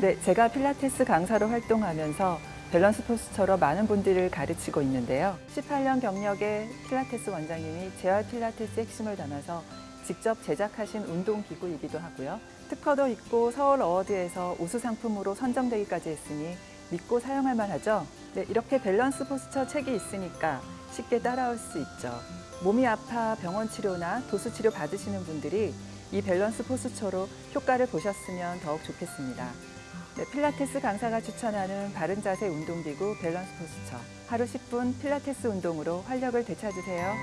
네, 제가 필라테스 강사로 활동하면서 밸런스 포스처로 많은 분들을 가르치고 있는데요. 18년 경력의 필라테스 원장님이 재활 필라테스 핵심을 담아서 직접 제작하신 운동기구이기도 하고요. 특허도 있고 서울 어워드에서 우수 상품으로 선정되기까지 했으니 믿고 사용할 만하죠. 네, 이렇게 밸런스 포스처 책이 있으니까 쉽게 따라올 수 있죠. 몸이 아파 병원 치료나 도수 치료 받으시는 분들이 이 Balance Posture로 효과를 보셨으면 더욱 좋겠습니다. 네, 필라테스 강사가 추천하는 바른 자세 운동기구 Balance Posture. 하루 10분 필라테스 운동으로 활력을 되찾으세요.